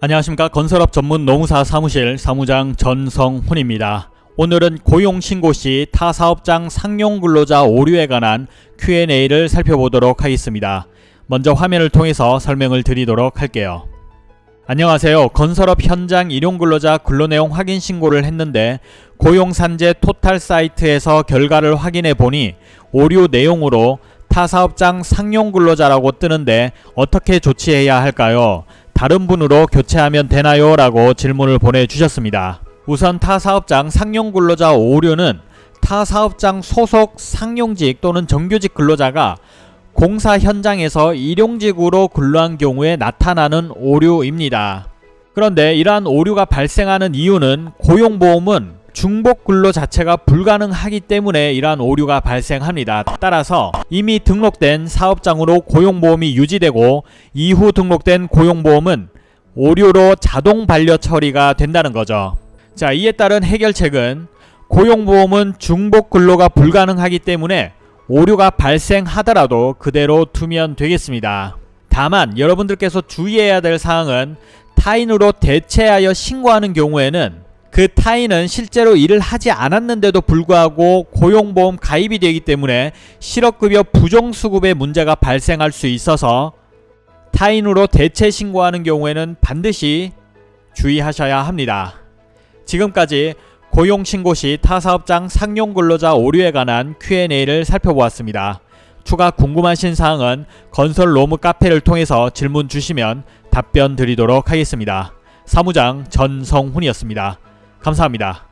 안녕하십니까 건설업 전문 농사 사무실 사무장 전성훈입니다. 오늘은 고용신고 시 타사업장 상용근로자 오류에 관한 Q&A를 살펴보도록 하겠습니다. 먼저 화면을 통해서 설명을 드리도록 할게요. 안녕하세요. 건설업 현장 일용근로자 근로내용 확인 신고를 했는데 고용산재 토탈 사이트에서 결과를 확인해 보니 오류 내용으로 타사업장 상용근로자라고 뜨는데 어떻게 조치해야 할까요? 다른 분으로 교체하면 되나요? 라고 질문을 보내주셨습니다. 우선 타 사업장 상용 근로자 오류는 타 사업장 소속 상용직 또는 정규직 근로자가 공사 현장에서 일용직으로 근로한 경우에 나타나는 오류입니다. 그런데 이러한 오류가 발생하는 이유는 고용보험은 중복 근로 자체가 불가능하기 때문에 이러한 오류가 발생합니다. 따라서 이미 등록된 사업장으로 고용보험이 유지되고 이후 등록된 고용보험은 오류로 자동 반려 처리가 된다는 거죠. 자, 이에 따른 해결책은 고용보험은 중복 근로가 불가능하기 때문에 오류가 발생하더라도 그대로 두면 되겠습니다. 다만 여러분들께서 주의해야 될 사항은 타인으로 대체하여 신고하는 경우에는 그 타인은 실제로 일을 하지 않았는데도 불구하고 고용보험 가입이 되기 때문에 실업급여 부정수급의 문제가 발생할 수 있어서 타인으로 대체 신고하는 경우에는 반드시 주의하셔야 합니다. 지금까지 고용신고 시 타사업장 상용근로자 오류에 관한 Q&A를 살펴보았습니다. 추가 궁금하신 사항은 건설 로무 카페를 통해서 질문 주시면 답변 드리도록 하겠습니다. 사무장 전성훈이었습니다. 감사합니다.